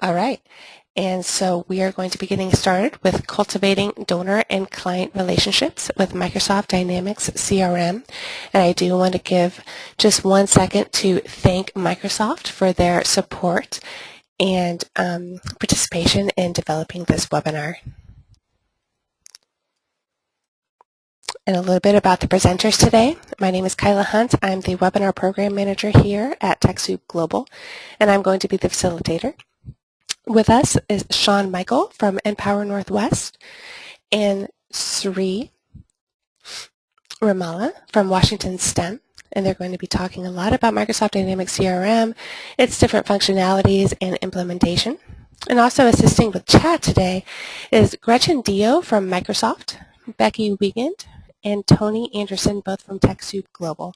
All right. And so we are going to be getting started with cultivating donor and client relationships with Microsoft Dynamics CRM. And I do want to give just one second to thank Microsoft for their support and um, participation in developing this webinar. And a little bit about the presenters today. My name is Kyla Hunt. I'm the Webinar Program Manager here at TechSoup Global, and I'm going to be the facilitator. With us is Sean Michael from NPower Northwest and Sri Ramala from Washington STEM. And they're going to be talking a lot about Microsoft Dynamics CRM, its different functionalities and implementation. And also assisting with chat today is Gretchen Dio from Microsoft, Becky Wiegand and Tony Anderson, both from TechSoup Global.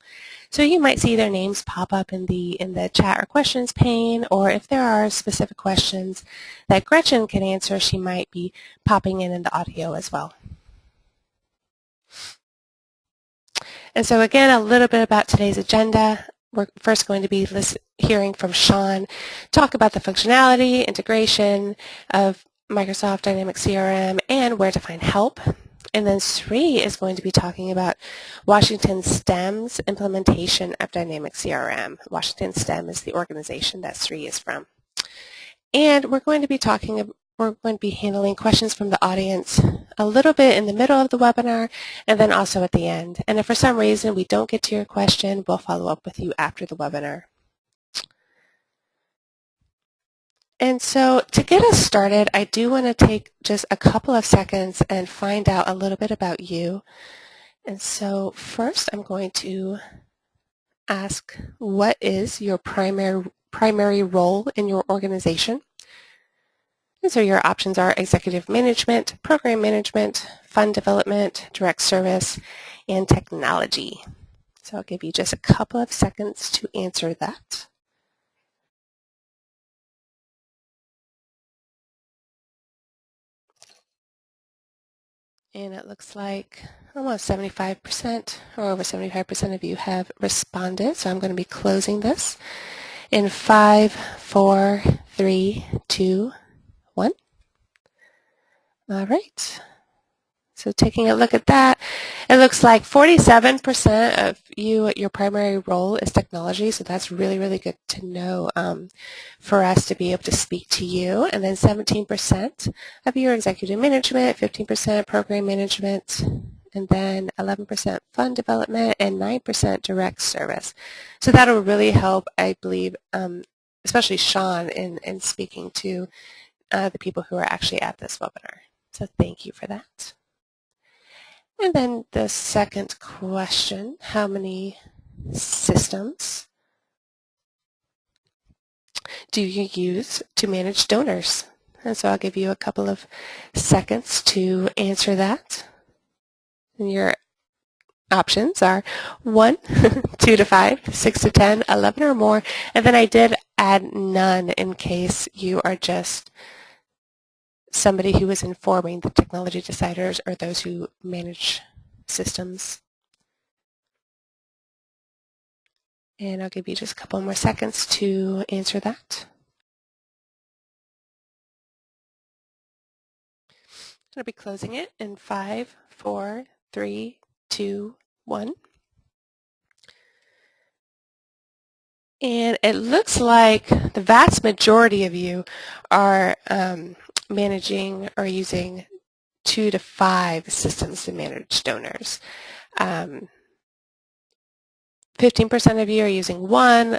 So you might see their names pop up in the in the chat or questions pane, or if there are specific questions that Gretchen can answer, she might be popping in in the audio as well. And so again, a little bit about today's agenda. We're first going to be hearing from Sean talk about the functionality, integration of Microsoft Dynamics CRM, and where to find help. And then Sri is going to be talking about Washington STEM's implementation of Dynamic CRM. Washington STEM is the organization that Sri is from. And we're going to be talking, we're going to be handling questions from the audience a little bit in the middle of the webinar and then also at the end. And if for some reason we don't get to your question, we'll follow up with you after the webinar. And so to get us started, I do want to take just a couple of seconds and find out a little bit about you. And so first I'm going to ask what is your primary, primary role in your organization? And so your options are executive management, program management, fund development, direct service, and technology. So I'll give you just a couple of seconds to answer that. And it looks like almost 75% or over 75% of you have responded. So I'm going to be closing this in five, four, three, two, one. All right. So taking a look at that, it looks like 47% of you, your primary role is technology, so that's really, really good to know um, for us to be able to speak to you. And then 17% of your executive management, 15% program management, and then 11% fund development, and 9% direct service. So that will really help, I believe, um, especially Sean in, in speaking to uh, the people who are actually at this webinar. So thank you for that. And then the second question, how many systems do you use to manage donors? And so I'll give you a couple of seconds to answer that. And your options are 1, 2 to 5, 6 to 10, 11 or more. And then I did add none in case you are just somebody who is informing the technology deciders or those who manage systems. And I'll give you just a couple more seconds to answer that. I'll be closing it in five, four, three, two, one. And it looks like the vast majority of you are um, managing or using two to five systems to manage donors. 15% um, of you are using one,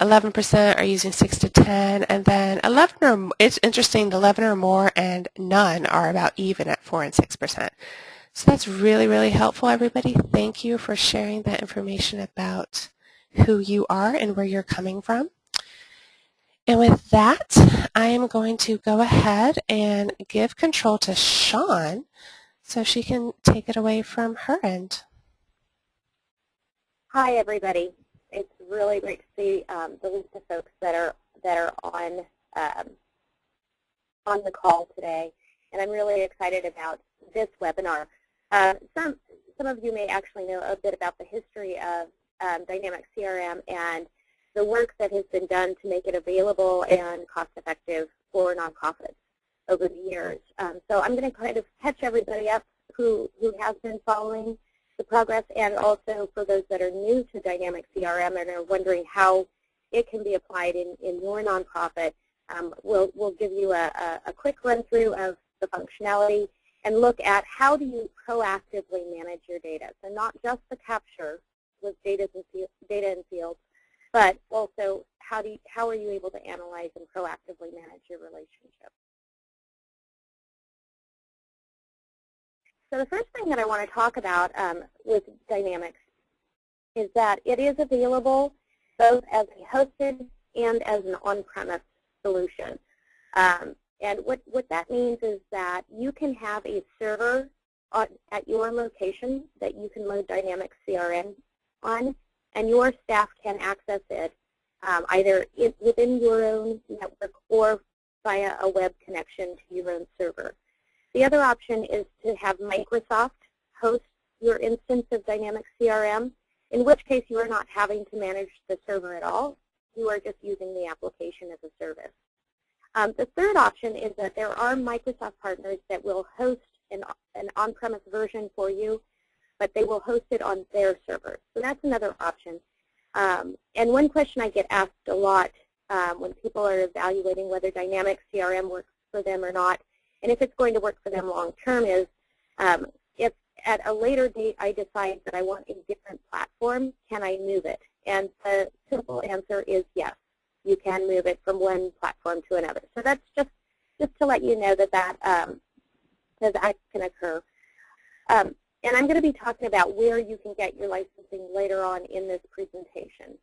11% are using 6 to 10, and then 11 or it's interesting, 11 or more and none are about even at 4 and 6%. So that's really, really helpful, everybody. Thank you for sharing that information about who you are and where you're coming from. And with that, I am going to go ahead and give control to Sean so she can take it away from her end. Hi, everybody. It's really great to see um, the list of folks that are that are on um, on the call today, and I'm really excited about this webinar. Uh, some some of you may actually know a bit about the history of um, Dynamic CRM and the work that has been done to make it available and cost-effective for nonprofits over the years. Um, so I'm going to kind of catch everybody up who, who has been following the progress and also for those that are new to Dynamic CRM and are wondering how it can be applied in, in your nonprofit. Um, we'll, we'll give you a, a, a quick run through of the functionality and look at how do you proactively manage your data. So not just the capture with data in, data in fields, but also how, do you, how are you able to analyze and proactively manage your relationship. So the first thing that I want to talk about um, with Dynamics is that it is available both as a hosted and as an on-premise solution. Um, and what, what that means is that you can have a server on, at your location that you can load Dynamics CRM on, and your staff can access it um, either in, within your own network or via a web connection to your own server. The other option is to have Microsoft host your instance of Dynamics CRM, in which case you are not having to manage the server at all. You are just using the application as a service. Um, the third option is that there are Microsoft partners that will host an, an on-premise version for you, but they will host it on their servers. So that's another option. Um, and one question I get asked a lot um, when people are evaluating whether Dynamics CRM works for them or not and if it's going to work for them long term is um, if at a later date I decide that I want a different platform, can I move it? And the simple answer is yes. You can move it from one platform to another. So that's just just to let you know that that, um, that can occur. Um, and I'm going to be talking about where you can get your licensing later on in this presentation.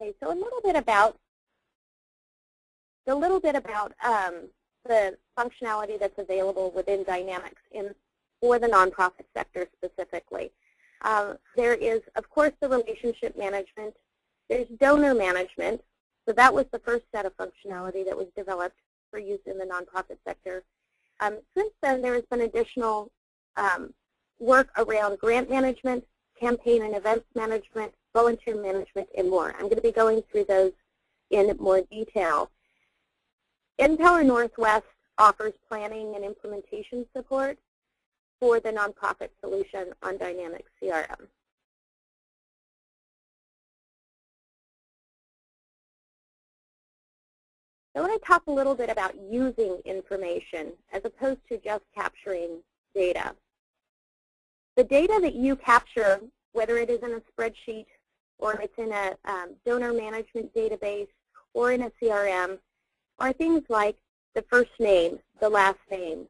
Okay, so a little bit about a little bit about um, the functionality that's available within Dynamics in for the nonprofit sector specifically. Um, there is, of course, the relationship management. There's donor management. So that was the first set of functionality that was developed for use in the nonprofit sector. Um, since then, there has been additional um, work around grant management, campaign and events management, volunteer management, and more. I'm going to be going through those in more detail. NPower Northwest offers planning and implementation support for the nonprofit solution on Dynamics CRM. I want to talk a little bit about using information as opposed to just capturing data. The data that you capture, whether it is in a spreadsheet or it's in a um, donor management database or in a CRM, are things like the first name, the last name,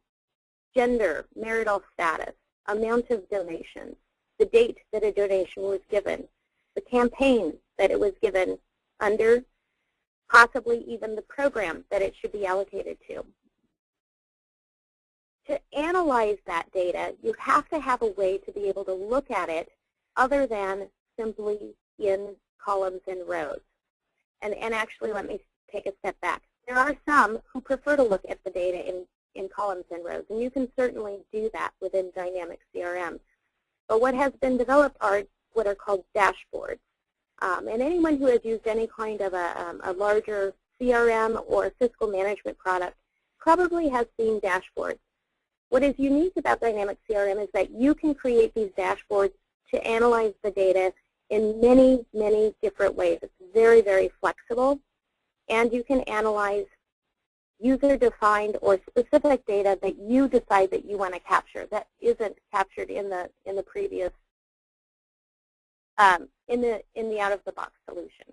gender, marital status, amount of donations, the date that a donation was given, the campaign that it was given under, possibly even the program that it should be allocated to. To analyze that data, you have to have a way to be able to look at it other than simply in columns and rows. And, and actually, let me take a step back. There are some who prefer to look at the data in, in columns and rows, and you can certainly do that within Dynamic CRM. But what has been developed are what are called dashboards. Um, and anyone who has used any kind of a, um, a larger CRM or fiscal management product probably has seen dashboards. What is unique about Dynamic CRM is that you can create these dashboards to analyze the data in many, many different ways. It's very, very flexible and you can analyze user-defined or specific data that you decide that you want to capture that isn't captured in the in the previous um, in the in the out-of-the-box solution.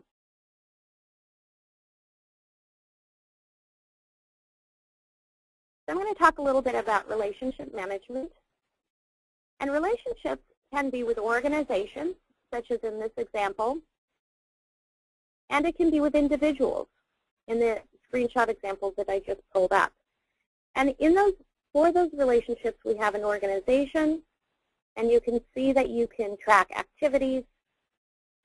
So I'm going to talk a little bit about relationship management. And relationships can be with organizations, such as in this example, and it can be with individuals in the screenshot examples that I just pulled up. And in those, for those relationships, we have an organization, and you can see that you can track activities,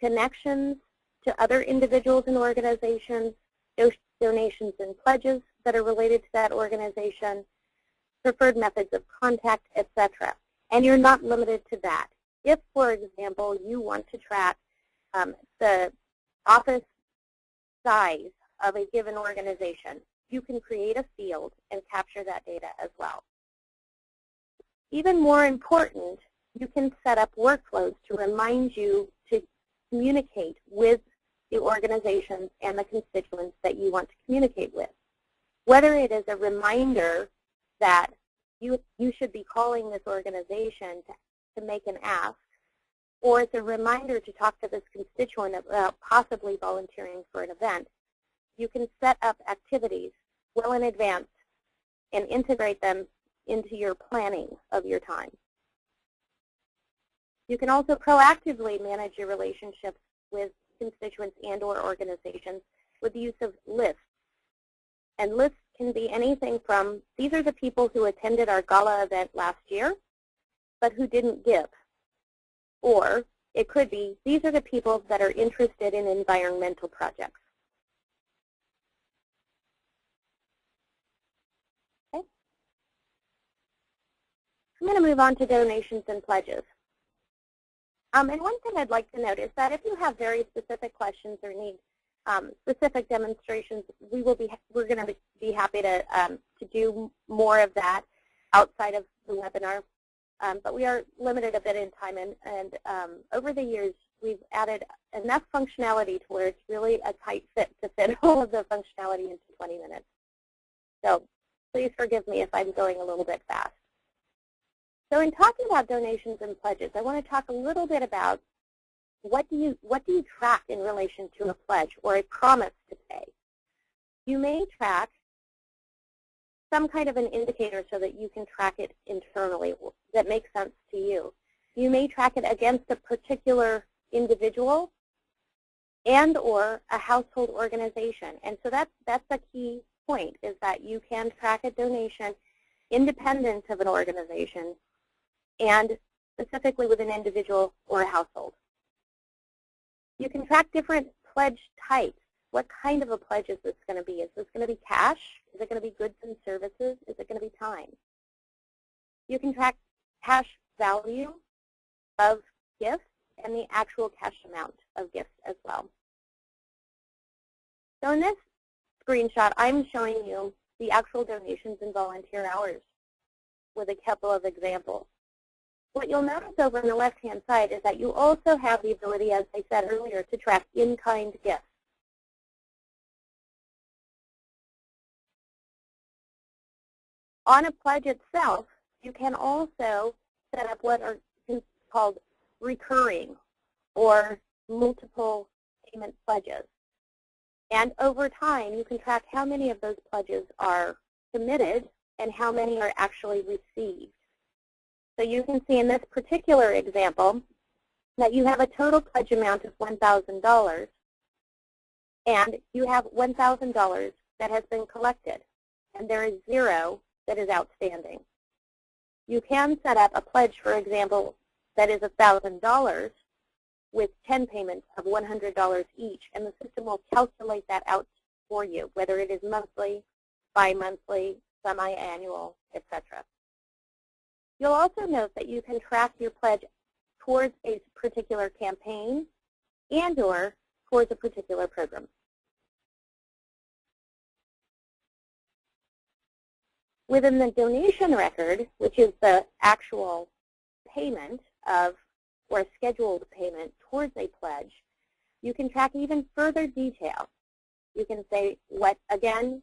connections to other individuals and organizations, donations and pledges that are related to that organization, preferred methods of contact, etc. And you're not limited to that. If, for example, you want to track um, the office size of a given organization, you can create a field and capture that data as well. Even more important, you can set up workflows to remind you communicate with the organizations and the constituents that you want to communicate with. Whether it is a reminder that you, you should be calling this organization to, to make an ask, or it's a reminder to talk to this constituent about possibly volunteering for an event, you can set up activities well in advance and integrate them into your planning of your time. You can also proactively manage your relationships with constituents and or organizations with the use of lists. And lists can be anything from, these are the people who attended our gala event last year, but who didn't give. Or it could be, these are the people that are interested in environmental projects. Okay. I'm going to move on to donations and pledges. Um, and one thing I'd like to note is that if you have very specific questions or need um, specific demonstrations, we will be we're going to be happy to um, to do more of that outside of the webinar. Um, but we are limited a bit in time, and, and um, over the years we've added enough functionality to where it's really a tight fit to fit all of the functionality into 20 minutes. So please forgive me if I'm going a little bit fast. So in talking about donations and pledges, I want to talk a little bit about what do you what do you track in relation to a pledge or a promise to pay? You may track some kind of an indicator so that you can track it internally that makes sense to you. You may track it against a particular individual and or a household organization. And so that's that's a key point is that you can track a donation independent of an organization and specifically with an individual or a household. You can track different pledge types. What kind of a pledge is this going to be? Is this going to be cash? Is it going to be goods and services? Is it going to be time? You can track cash value of gifts and the actual cash amount of gifts as well. So in this screenshot, I'm showing you the actual donations and volunteer hours with a couple of examples. What you'll notice over on the left-hand side is that you also have the ability, as I said earlier, to track in-kind gifts. On a pledge itself, you can also set up what are called recurring or multiple payment pledges. And over time, you can track how many of those pledges are committed and how many are actually received. So you can see in this particular example that you have a total pledge amount of $1,000 and you have $1,000 that has been collected and there is zero that is outstanding. You can set up a pledge, for example, that is $1,000 with 10 payments of $100 each, and the system will calculate that out for you, whether it is monthly, bi-monthly, semi-annual, etc. You'll also note that you can track your pledge towards a particular campaign and or towards a particular program. Within the donation record, which is the actual payment of or scheduled payment towards a pledge, you can track even further detail. You can say what, again,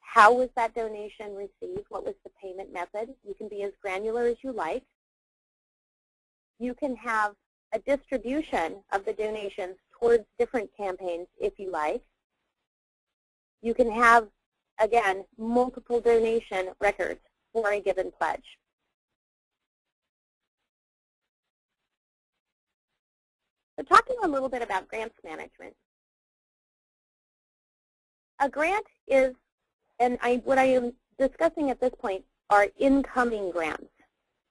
how was that donation received? What was the payment method? You can be as granular as you like. You can have a distribution of the donations towards different campaigns if you like. You can have, again, multiple donation records for a given pledge. So talking a little bit about grants management. A grant is and I, what I am discussing at this point are incoming grants.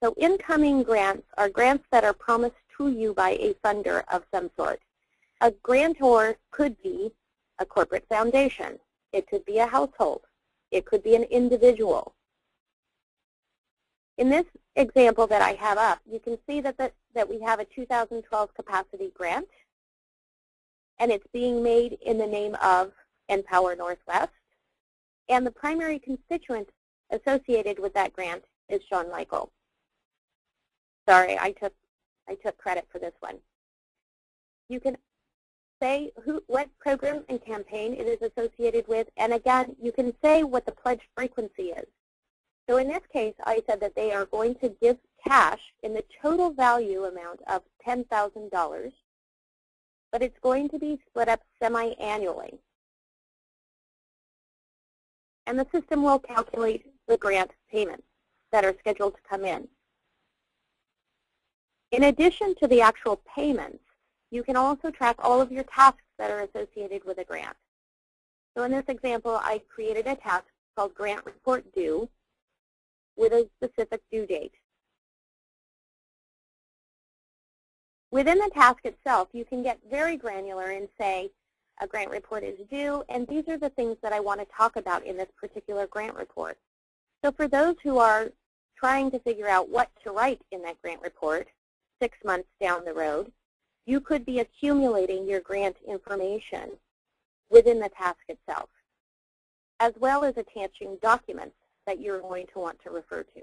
So incoming grants are grants that are promised to you by a funder of some sort. A grantor could be a corporate foundation. It could be a household. It could be an individual. In this example that I have up, you can see that the, that we have a 2012 capacity grant, and it's being made in the name of NPower Northwest. And the primary constituent associated with that grant is Sean Michael. Sorry, I took I took credit for this one. You can say who, what program and campaign it is associated with, and again, you can say what the pledge frequency is. So in this case, I said that they are going to give cash in the total value amount of $10,000, but it's going to be split up semi-annually. And the system will calculate the grant payments that are scheduled to come in. In addition to the actual payments, you can also track all of your tasks that are associated with a grant. So in this example, I created a task called Grant Report Due with a specific due date. Within the task itself, you can get very granular and say, a grant report is due, and these are the things that I want to talk about in this particular grant report. So for those who are trying to figure out what to write in that grant report six months down the road, you could be accumulating your grant information within the task itself, as well as attaching documents that you're going to want to refer to.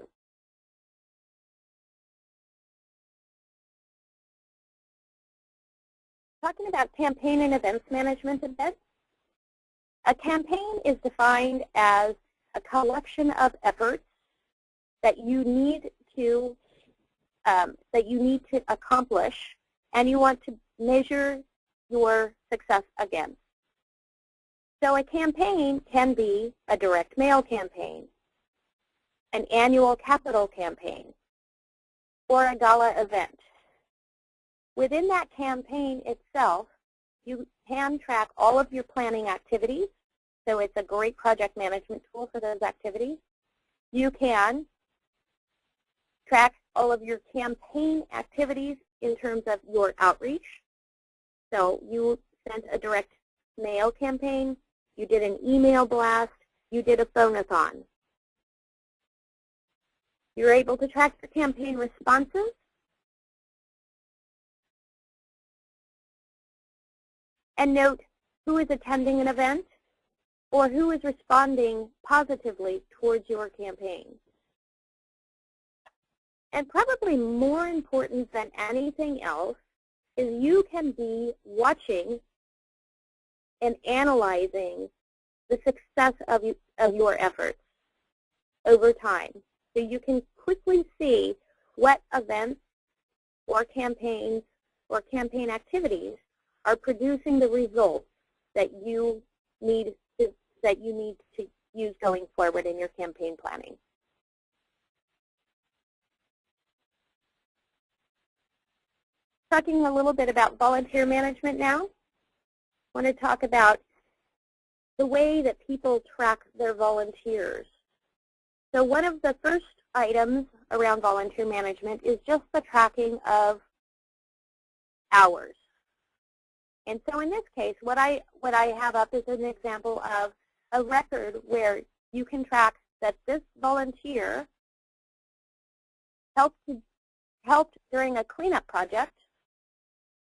Talking about campaign and events management a bit, a campaign is defined as a collection of efforts that you need to um, that you need to accomplish and you want to measure your success against. So a campaign can be a direct mail campaign, an annual capital campaign, or a gala event. Within that campaign itself, you can track all of your planning activities. So it's a great project management tool for those activities. You can track all of your campaign activities in terms of your outreach. So you sent a direct mail campaign, you did an email blast, you did a phone-a-thon. You're able to track your campaign responses. And note who is attending an event or who is responding positively towards your campaign. And probably more important than anything else is you can be watching and analyzing the success of, of your efforts over time. So you can quickly see what events or campaigns or campaign activities are producing the results that you need to, that you need to use going forward in your campaign planning. Talking a little bit about volunteer management now. I want to talk about the way that people track their volunteers. So one of the first items around volunteer management is just the tracking of hours. And so in this case, what I, what I have up is an example of a record where you can track that this volunteer helped, helped during a cleanup project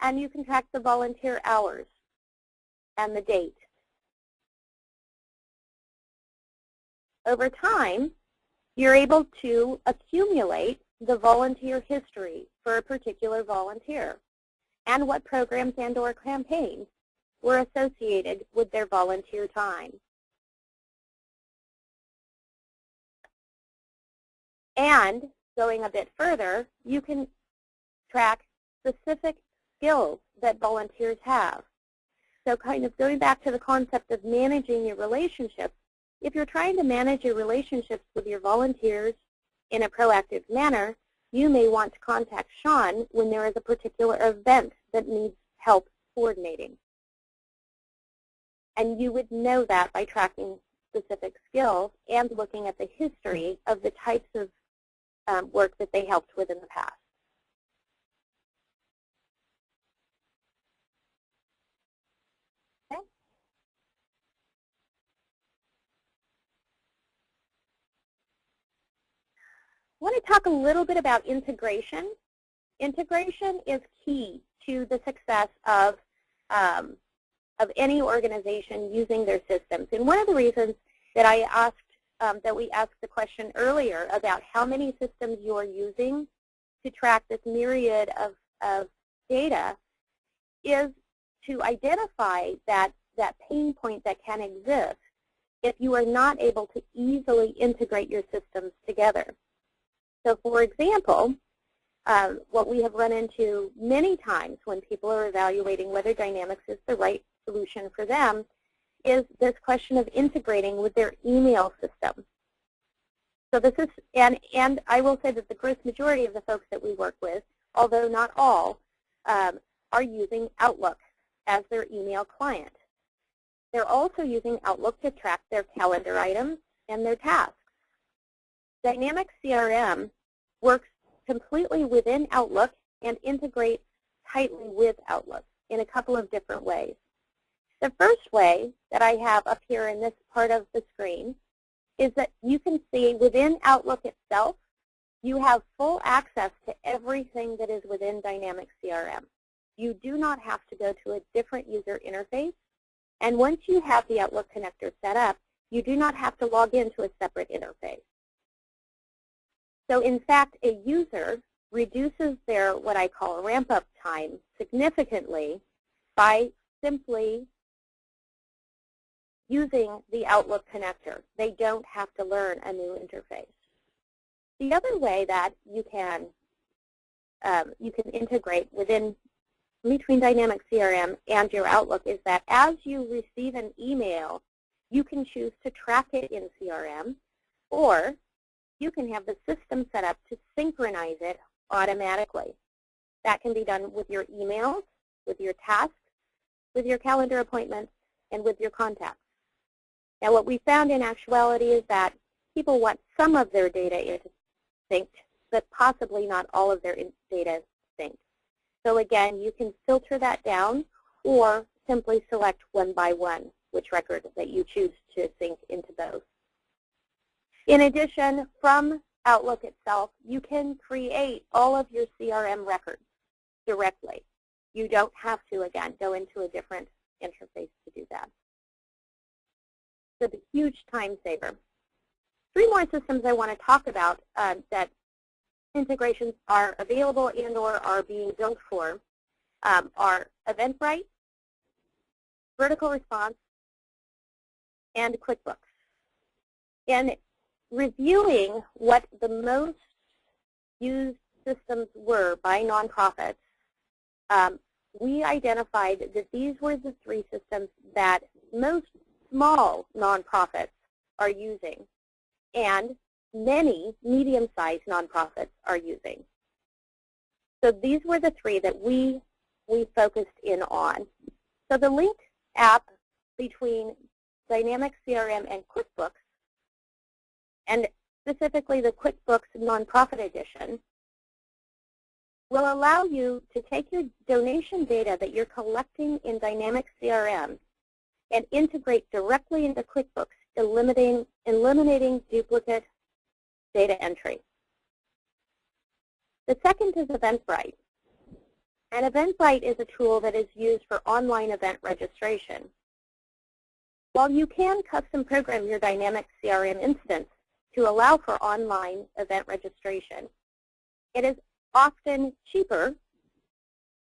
and you can track the volunteer hours and the date. Over time, you're able to accumulate the volunteer history for a particular volunteer and what programs and or campaigns were associated with their volunteer time. And going a bit further, you can track specific skills that volunteers have. So kind of going back to the concept of managing your relationships, if you're trying to manage your relationships with your volunteers in a proactive manner, you may want to contact Sean when there is a particular event that needs help coordinating. And you would know that by tracking specific skills and looking at the history of the types of um, work that they helped with in the past. I want to talk a little bit about integration. integration is key to the success of, um, of any organization using their systems. And one of the reasons that I asked, um, that we asked the question earlier about how many systems you are using to track this myriad of, of data is to identify that, that pain point that can exist if you are not able to easily integrate your systems together. So for example, um, what we have run into many times when people are evaluating whether Dynamics is the right solution for them is this question of integrating with their email system. So this is, and, and I will say that the gross majority of the folks that we work with, although not all, um, are using Outlook as their email client. They're also using Outlook to track their calendar items and their tasks. Dynamics CRM works completely within Outlook and integrates tightly with Outlook in a couple of different ways. The first way that I have up here in this part of the screen is that you can see within Outlook itself, you have full access to everything that is within Dynamics CRM. You do not have to go to a different user interface. And once you have the Outlook connector set up, you do not have to log into a separate interface. So in fact, a user reduces their what I call ramp-up time significantly by simply using the Outlook connector. They don't have to learn a new interface. The other way that you can um, you can integrate within between Dynamics CRM and your Outlook is that as you receive an email, you can choose to track it in CRM, or you can have the system set up to synchronize it automatically. That can be done with your emails, with your tasks, with your calendar appointments, and with your contacts. Now what we found in actuality is that people want some of their data synced, but possibly not all of their data synced. So again, you can filter that down or simply select one by one which record that you choose to sync into both. In addition, from Outlook itself, you can create all of your CRM records directly. You don't have to, again, go into a different interface to do that. So the huge time saver. Three more systems I want to talk about uh, that integrations are available and or are being built for um, are Eventbrite, Vertical Response, and QuickBooks. And reviewing what the most used systems were by nonprofits, um, we identified that these were the three systems that most small nonprofits are using. And many medium-sized nonprofits are using. So these were the three that we, we focused in on. So the link app between Dynamics CRM and QuickBooks, and specifically the QuickBooks Nonprofit Edition, will allow you to take your donation data that you're collecting in Dynamics CRM and integrate directly into QuickBooks, eliminating, eliminating duplicate data entry. The second is Eventbrite. And Eventbrite is a tool that is used for online event registration. While you can custom program your dynamic CRM instance to allow for online event registration, it is often cheaper,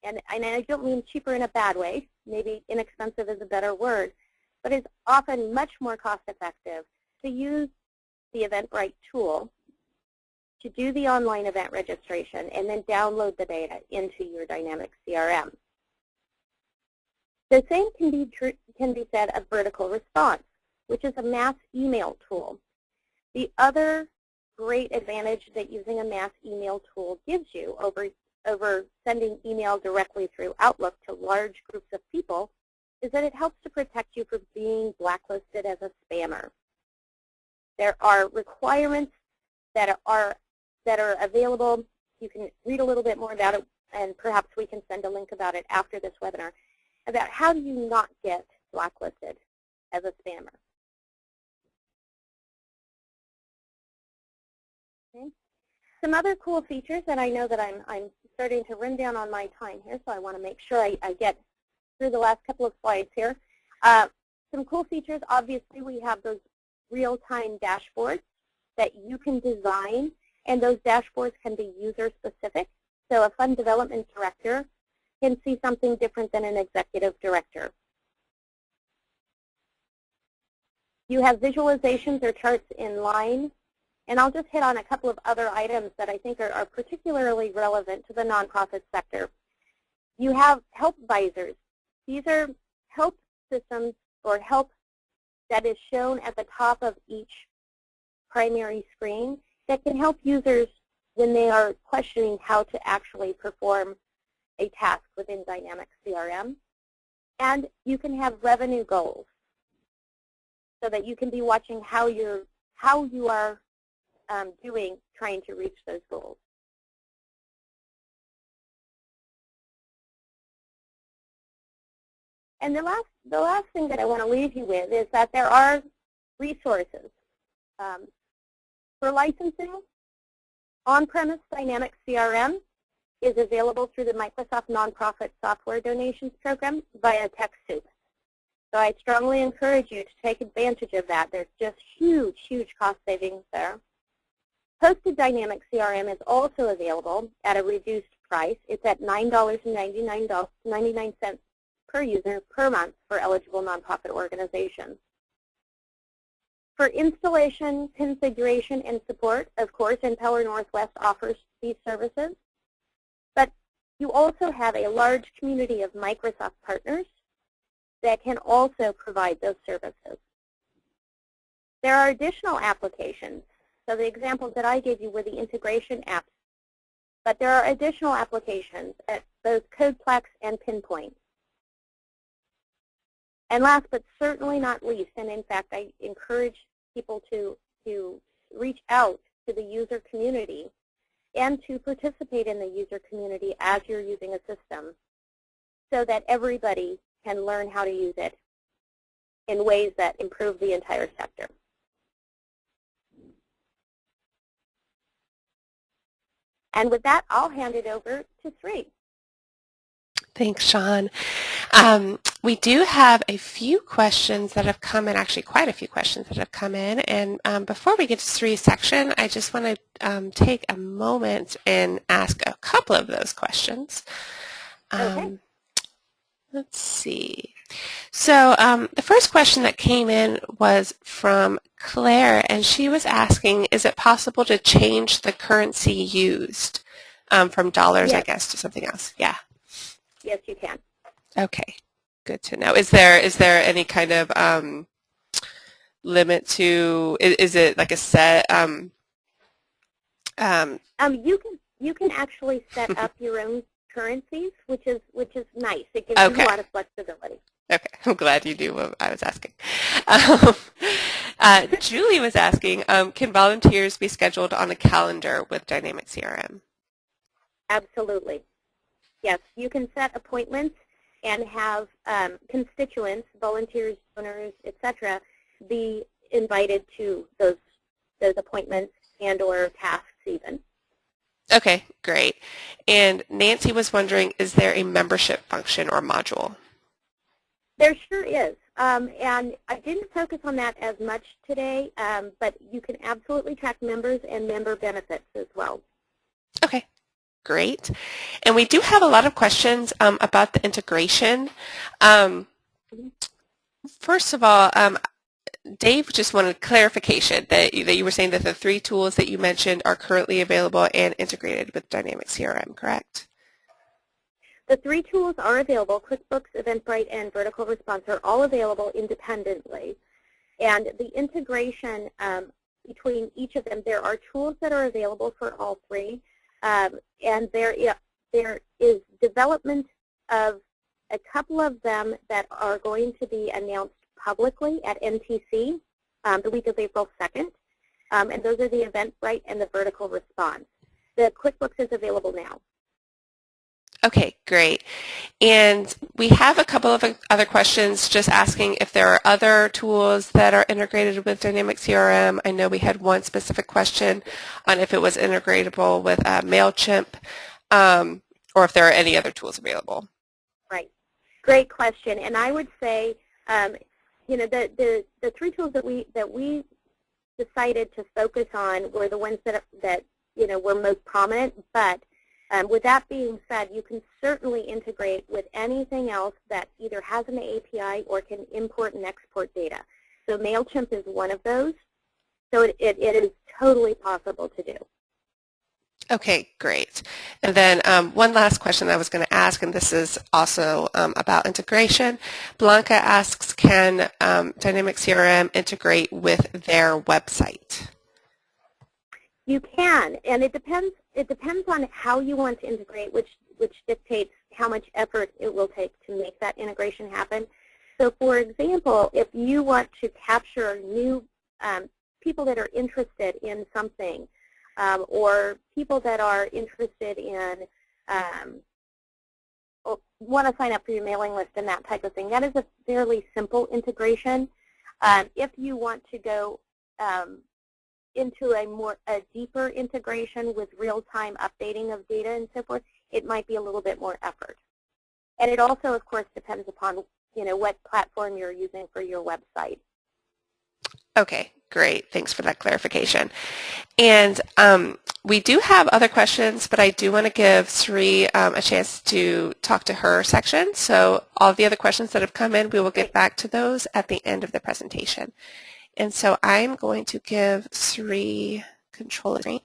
and, and I don't mean cheaper in a bad way, maybe inexpensive is a better word, but it's often much more cost effective to use the Eventbrite tool to do the online event registration and then download the data into your dynamic CRM. The same can be, can be said of Vertical Response, which is a mass email tool. The other great advantage that using a mass email tool gives you over, over sending email directly through Outlook to large groups of people is that it helps to protect you from being blacklisted as a spammer. There are requirements that are that are available. You can read a little bit more about it, and perhaps we can send a link about it after this webinar, about how do you not get blacklisted as a spammer. Some other cool features that I know that I'm, I'm starting to run down on my time here, so I want to make sure I, I get through the last couple of slides here. Uh, some cool features, obviously, we have those real-time dashboards that you can design, and those dashboards can be user-specific. So a fund development director can see something different than an executive director. You have visualizations or charts in line, and I'll just hit on a couple of other items that I think are, are particularly relevant to the nonprofit sector. You have help visors. These are help systems or help that is shown at the top of each primary screen that can help users when they are questioning how to actually perform a task within Dynamics CRM. And you can have revenue goals so that you can be watching how you're how you are um, doing trying to reach those goals. And the last, the last thing that I want to leave you with is that there are resources. Um, for licensing, on-premise Dynamics CRM is available through the Microsoft Nonprofit Software Donations Program via TechSoup. So I strongly encourage you to take advantage of that. There's just huge, huge cost savings there. Hosted Dynamic CRM is also available at a reduced price. It's at $9.99 per user per month for eligible nonprofit organizations. For installation, configuration, and support, of course, NPower Northwest offers these services. But you also have a large community of Microsoft partners that can also provide those services. There are additional applications. So the examples that I gave you were the integration apps. But there are additional applications at both CodePlex and Pinpoint. And last but certainly not least, and in fact I encourage people to, to reach out to the user community and to participate in the user community as you're using a system so that everybody can learn how to use it in ways that improve the entire sector. And with that, I'll hand it over to Sri. Thanks, Sean. Um, we do have a few questions that have come in, actually quite a few questions that have come in. And um, before we get to Sri's section, I just want to um, take a moment and ask a couple of those questions. Okay. Let's see. So um, the first question that came in was from Claire, and she was asking, is it possible to change the currency used um, from dollars, yes. I guess, to something else? Yeah. Yes, you can. Okay, good to know. Is there is there any kind of um, limit to? Is, is, it like a set? Um, um, um, you can you can actually set up your own currencies, which is which is nice. It gives okay. you a lot of flexibility. Okay, I'm glad you do what I was asking. Um, uh, Julie was asking, um, can volunteers be scheduled on a calendar with Dynamic CRM? Absolutely. Yes, you can set appointments and have um, constituents, volunteers, donors, etc., be invited to those those appointments and or tasks even. Okay, great. And Nancy was wondering, is there a membership function or module? There sure is. Um, and I didn't focus on that as much today, um, but you can absolutely track members and member benefits as well. Okay, great. And we do have a lot of questions um, about the integration. Um, first of all, um, Dave just wanted clarification that you, that you were saying that the three tools that you mentioned are currently available and integrated with Dynamics CRM, correct? The three tools are available. QuickBooks, Eventbrite, and Vertical Response are all available independently. And the integration um, between each of them, there are tools that are available for all three. Um, and there, there is development of a couple of them that are going to be announced publicly at NTC um, the week of April 2nd. Um, and those are the Eventbrite and the Vertical Response. The QuickBooks is available now. Okay, great. And we have a couple of other questions just asking if there are other tools that are integrated with Dynamic CRM. I know we had one specific question on if it was integratable with uh, MailChimp. Um, or if there are any other tools available. Right. Great question. And I would say, um, you know, the, the, the three tools that we, that we decided to focus on were the ones that, that you know, were most prominent, but um, with that being said, you can certainly integrate with anything else that either has an API or can import and export data. So MailChimp is one of those. So it, it, it is totally possible to do. Okay, great. And then um, one last question I was going to ask, and this is also um, about integration. Blanca asks, can um, Dynamic CRM integrate with their website? You can, and it depends. It depends on how you want to integrate, which which dictates how much effort it will take to make that integration happen. So, for example, if you want to capture new um, people that are interested in something, um, or people that are interested in um, want to sign up for your mailing list and that type of thing, that is a fairly simple integration. Um, if you want to go um, into a more a deeper integration with real-time updating of data and so forth, it might be a little bit more effort. And it also, of course, depends upon you know what platform you're using for your website. Okay, great. Thanks for that clarification. And um, we do have other questions, but I do want to give Sri um, a chance to talk to her section. So all the other questions that have come in, we will get back to those at the end of the presentation. And so I'm going to give Sri control of screen.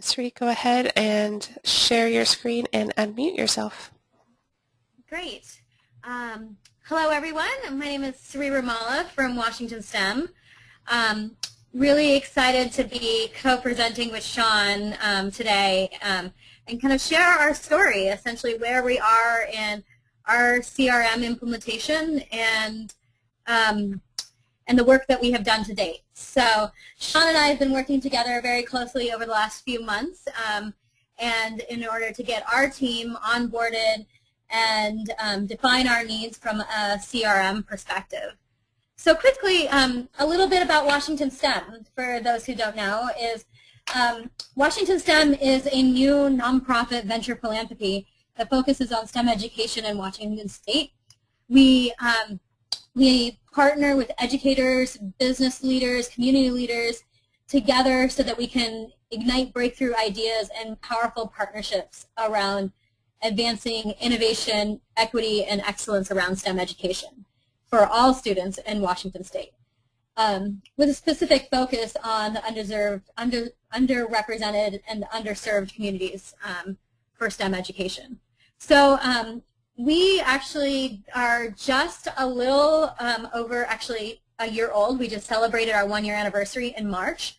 Sri, go ahead and share your screen and unmute yourself. Great. Um, hello, everyone. My name is Sri Ramala from Washington STEM. Um, really excited to be co-presenting with Sean um, today um, and kind of share our story, essentially where we are in our CRM implementation and um, and the work that we have done to date. So Sean and I have been working together very closely over the last few months um, and in order to get our team onboarded and um, define our needs from a CRM perspective. So quickly, um, a little bit about Washington STEM, for those who don't know, is um, Washington STEM is a new nonprofit venture philanthropy that focuses on STEM education in Washington State. We um, we partner with educators, business leaders, community leaders together so that we can ignite breakthrough ideas and powerful partnerships around advancing innovation, equity, and excellence around STEM education for all students in Washington State. Um, with a specific focus on the underserved, under, underrepresented and underserved communities um, for STEM education. So um, we actually are just a little um, over actually a year old. We just celebrated our one year anniversary in March.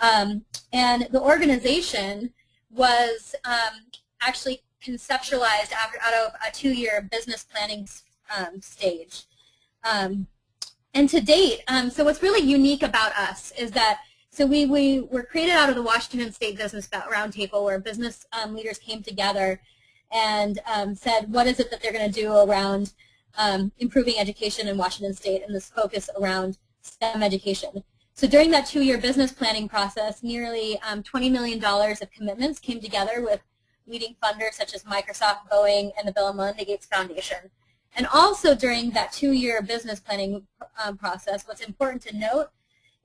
Um, and the organization was um, actually conceptualized after, out of a two-year business planning um, stage. Um, and to date, um, so what's really unique about us is that so we, we were created out of the Washington State Business Roundtable where business leaders came together and um, said what is it that they're going to do around um, improving education in Washington State and this focus around STEM education. So during that two-year business planning process, nearly um, $20 million of commitments came together with leading funders such as Microsoft, Boeing, and the Bill and Melinda Gates Foundation. And also during that two-year business planning um, process, what's important to note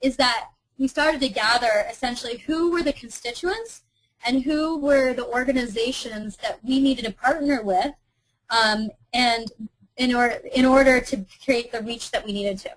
is that we started to gather essentially who were the constituents and who were the organizations that we needed to partner with um, and in order, in order to create the reach that we needed to.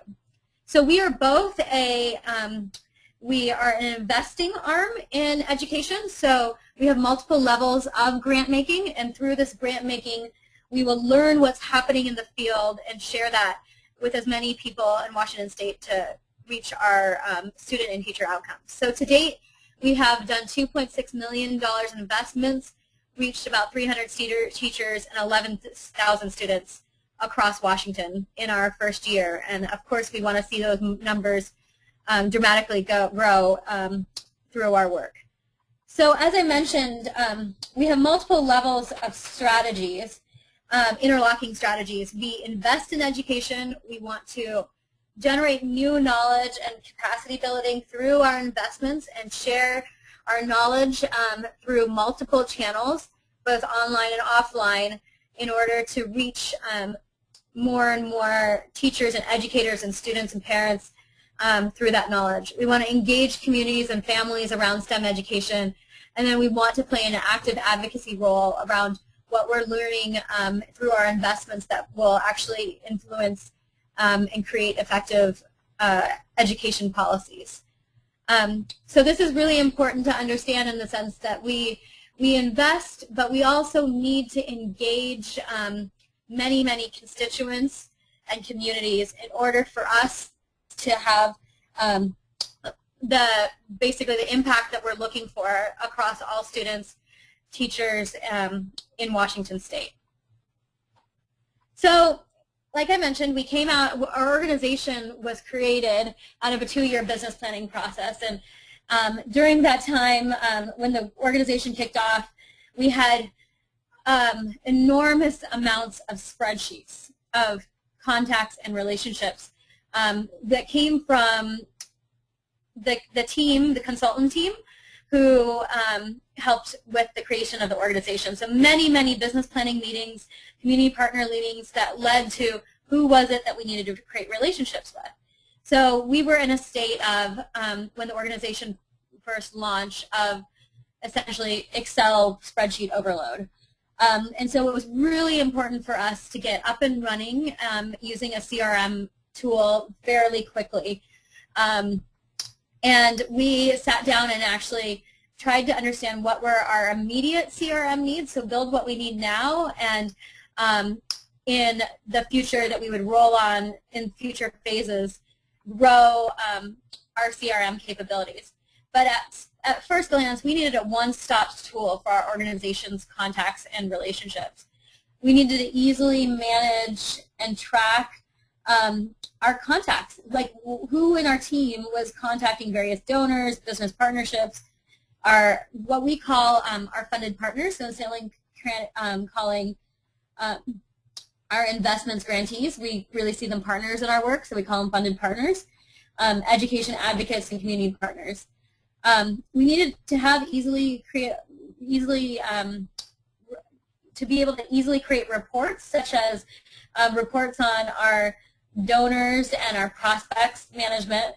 So we are both a, um, we are an investing arm in education, so we have multiple levels of grant making, and through this grant making, we will learn what's happening in the field and share that with as many people in Washington State to reach our um, student and teacher outcomes. So to date, we have done $2.6 million in investments, reached about 300 teachers and 11,000 students across Washington in our first year. And of course, we want to see those numbers um, dramatically go, grow um, through our work. So as I mentioned, um, we have multiple levels of strategies, um, interlocking strategies. We invest in education. We want to generate new knowledge and capacity building through our investments and share our knowledge um, through multiple channels, both online and offline, in order to reach um, more and more teachers and educators and students and parents um, through that knowledge. We want to engage communities and families around STEM education, and then we want to play an active advocacy role around what we're learning um, through our investments that will actually influence um, and create effective uh, education policies. Um, so this is really important to understand in the sense that we we invest, but we also need to engage um, many, many constituents and communities in order for us to have um, the basically the impact that we're looking for across all students, teachers um, in Washington State. So like I mentioned, we came out, our organization was created out of a two-year business planning process. And um, during that time, um, when the organization kicked off, we had um, enormous amounts of spreadsheets of contacts and relationships um, that came from the, the team, the consultant team, who um, helped with the creation of the organization. So many, many business planning meetings, community partner meetings that led to who was it that we needed to create relationships with. So we were in a state of, um, when the organization first launched, of essentially Excel spreadsheet overload. Um, and so it was really important for us to get up and running um, using a CRM tool fairly quickly. Um, and we sat down and actually tried to understand what were our immediate CRM needs, so build what we need now, and um, in the future that we would roll on in future phases, grow um, our CRM capabilities. But at, at first glance, we needed a one-stop tool for our organization's contacts and relationships. We needed to easily manage and track um, our contacts, like who in our team was contacting various donors, business partnerships, our what we call um, our funded partners, so of um, calling uh, our investments grantees, we really see them partners in our work, so we call them funded partners, um, education advocates, and community partners. Um, we needed to have easily create, easily to be able to easily create reports, such as um, reports on our donors and our prospects management.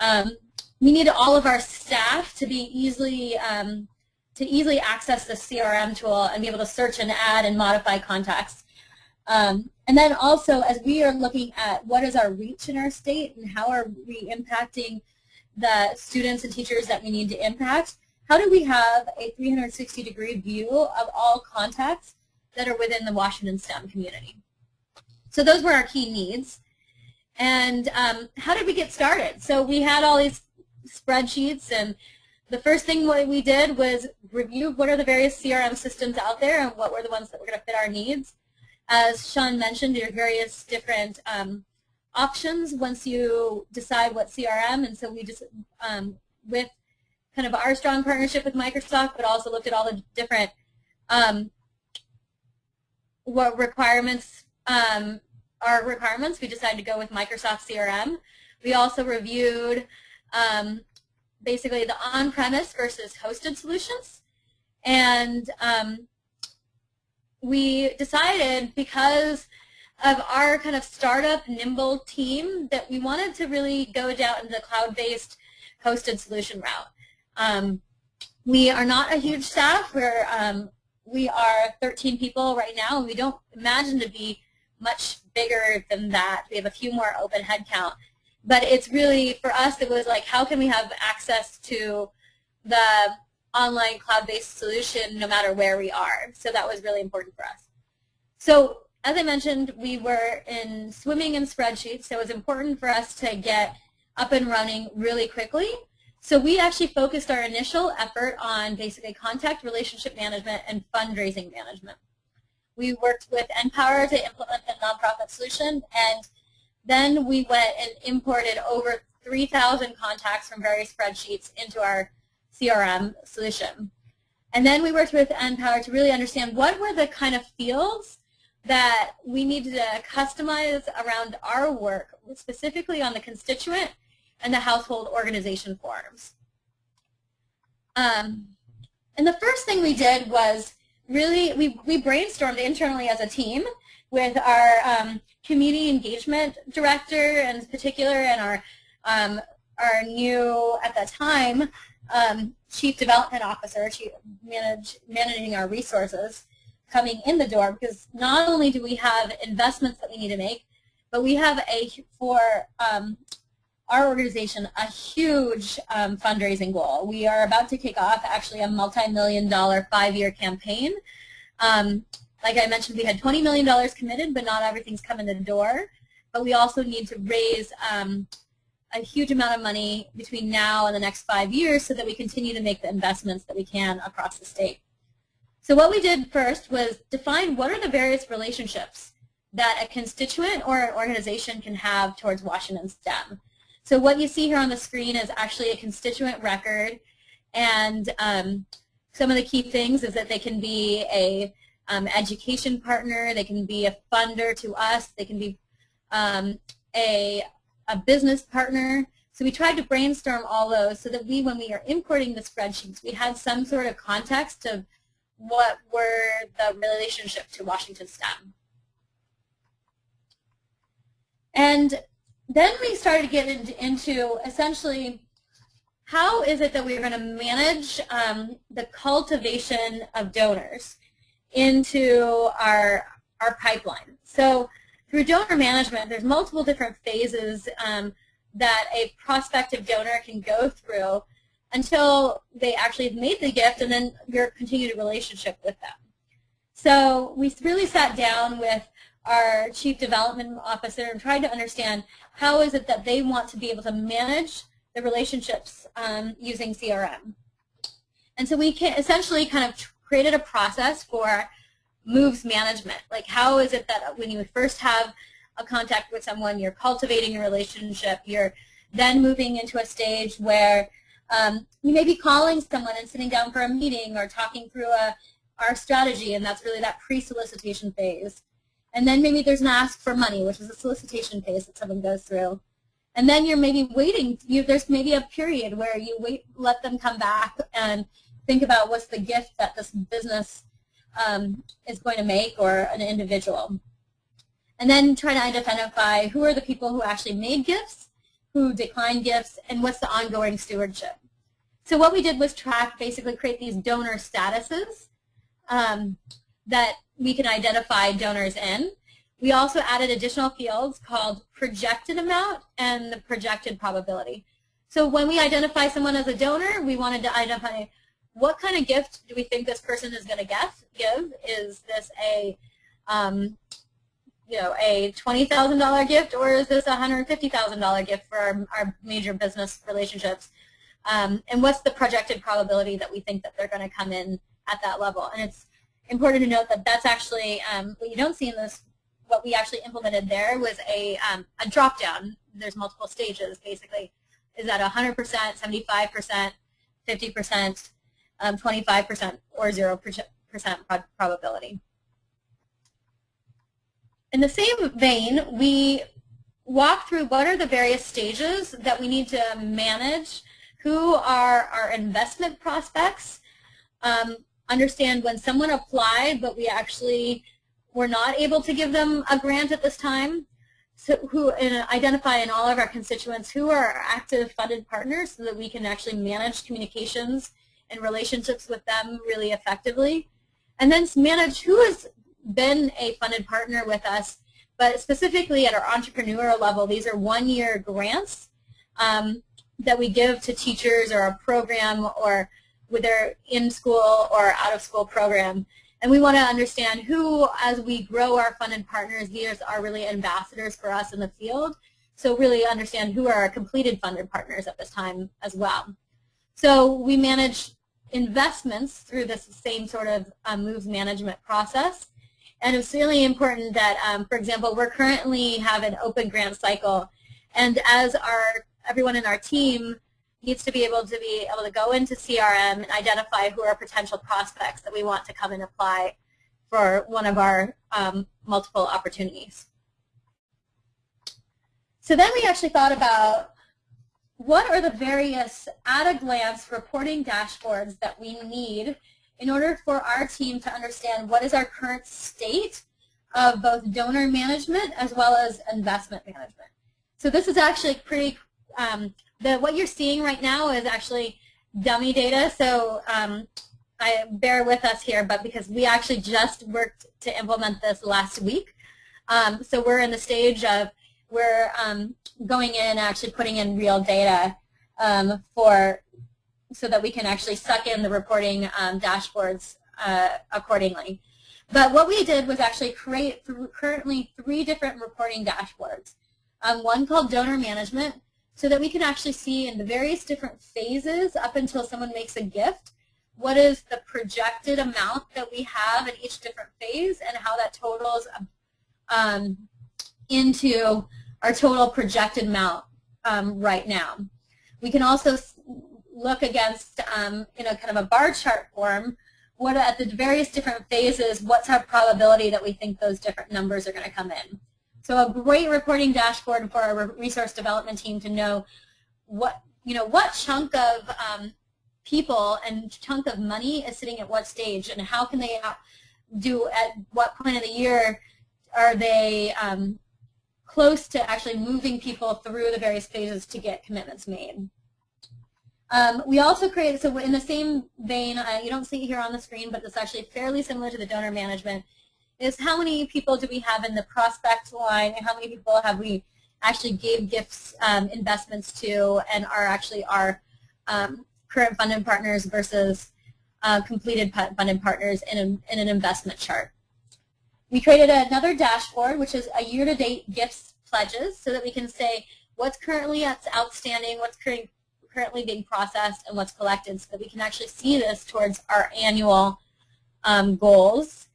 Um, we need all of our staff to be easily um, to easily access the CRM tool and be able to search and add and modify contacts. Um, and then also, as we are looking at what is our reach in our state and how are we impacting the students and teachers that we need to impact, how do we have a 360 degree view of all contacts that are within the Washington STEM community? So those were our key needs. And um, how did we get started? So we had all these spreadsheets and the first thing we did was review what are the various CRM systems out there and what were the ones that were going to fit our needs. As Sean mentioned, are various different um, options once you decide what CRM, and so we just, um, with kind of our strong partnership with Microsoft, but also looked at all the different um, what requirements um, our requirements, we decided to go with Microsoft CRM. We also reviewed um, basically the on-premise versus hosted solutions. And um, we decided because of our kind of startup nimble team that we wanted to really go down the cloud-based hosted solution route. Um, we are not a huge staff. We're, um, we are 13 people right now, and we don't imagine to be much bigger than that. We have a few more open headcount. But it's really, for us, it was like, how can we have access to the online cloud-based solution no matter where we are? So that was really important for us. So as I mentioned, we were in swimming in spreadsheets, so it was important for us to get up and running really quickly. So we actually focused our initial effort on basically contact relationship management and fundraising management. We worked with NPower to implement the nonprofit solution, and then we went and imported over 3,000 contacts from various spreadsheets into our CRM solution. And then we worked with NPower to really understand what were the kind of fields that we needed to customize around our work, specifically on the constituent and the household organization forms. Um, and the first thing we did was really, we, we brainstormed internally as a team with our um, community engagement director in particular and our, um, our new, at that time, um, chief development officer, chief manage, managing our resources coming in the door because not only do we have investments that we need to make, but we have a, for um, our organization, a huge um, fundraising goal. We are about to kick off actually a multi-million dollar five-year campaign. Um, like I mentioned, we had $20 million committed, but not everything's come in the door. But we also need to raise um, a huge amount of money between now and the next five years so that we continue to make the investments that we can across the state. So what we did first was define what are the various relationships that a constituent or an organization can have towards Washington STEM. So what you see here on the screen is actually a constituent record and um, some of the key things is that they can be a um, education partner, they can be a funder to us, they can be um, a, a business partner. So we tried to brainstorm all those so that we, when we are importing the spreadsheets, we had some sort of context of what were the relationship to Washington STEM. And then we started to get into, into essentially how is it that we're going to manage um, the cultivation of donors into our, our pipeline. So through donor management, there's multiple different phases um, that a prospective donor can go through until they actually have made the gift and then your continued relationship with them. So we really sat down with our chief development officer and tried to understand how is it that they want to be able to manage the relationships um, using CRM. And so we can essentially kind of created a process for moves management. Like how is it that when you first have a contact with someone, you're cultivating a relationship, you're then moving into a stage where um, you may be calling someone and sitting down for a meeting or talking through a, our strategy, and that's really that pre-solicitation phase. And then maybe there's an ask for money, which is a solicitation phase that someone goes through. And then you're maybe waiting, you, there's maybe a period where you wait, let them come back and think about what's the gift that this business um, is going to make or an individual. And then try to identify who are the people who actually made gifts, who declined gifts, and what's the ongoing stewardship. So what we did was track, basically create these donor statuses um, that we can identify donors in. We also added additional fields called projected amount and the projected probability. So when we identify someone as a donor, we wanted to identify what kind of gift do we think this person is going to give? Is this a, um, you know, a $20,000 gift or is this a $150,000 gift for our, our, major business relationships? Um, and what's the projected probability that we think that they're going to come in at that level? And it's important to note that that's actually, um, what you don't see in this, what we actually implemented there was a, um, a drop down. There's multiple stages basically. Is that 100%, 75%, 50%, um, 25% or 0% probability. In the same vein, we walk through what are the various stages that we need to manage, who are our investment prospects, um, understand when someone applied but we actually were not able to give them a grant at this time, so who identify in all of our constituents who are our active funded partners so that we can actually manage communications and relationships with them really effectively. And then manage who has been a funded partner with us, but specifically at our entrepreneurial level, these are one-year grants um, that we give to teachers or a program or whether in-school or out-of-school program. And we want to understand who, as we grow our funded partners, these are really ambassadors for us in the field. So really understand who are our completed funded partners at this time as well. So we manage investments through this same sort of um, moves management process. And it's really important that, um, for example, we're currently have an open grant cycle. And as our everyone in our team needs to be able to be able to go into CRM and identify who are potential prospects that we want to come and apply for one of our um, multiple opportunities. So then we actually thought about what are the various at-a-glance reporting dashboards that we need in order for our team to understand what is our current state of both donor management as well as investment management. So this is actually pretty, um, the, what you're seeing right now is actually dummy data, so um, I bear with us here, but because we actually just worked to implement this last week. Um, so we're in the stage of we're um, going in and actually putting in real data um, for so that we can actually suck in the reporting um, dashboards uh, accordingly. But what we did was actually create th currently three different reporting dashboards. Um, one called donor management, so that we can actually see in the various different phases up until someone makes a gift, what is the projected amount that we have in each different phase and how that totals um, into our total projected amount um, right now. We can also look against, um, you know, kind of a bar chart form, what at the various different phases, what's our probability that we think those different numbers are going to come in. So a great reporting dashboard for our resource development team to know what, you know, what chunk of um, people and chunk of money is sitting at what stage and how can they do at what point of the year are they um, close to actually moving people through the various phases to get commitments made. Um, we also created, so in the same vein, uh, you don't see it here on the screen, but it's actually fairly similar to the donor management, is how many people do we have in the prospect line and how many people have we actually gave gifts um, investments to and are actually our um, current funded partners versus uh, completed funded partners in, a, in an investment chart. We created another dashboard, which is a year-to-date gifts pledges, so that we can say what's currently outstanding, what's currently being processed, and what's collected, so that we can actually see this towards our annual um, goals.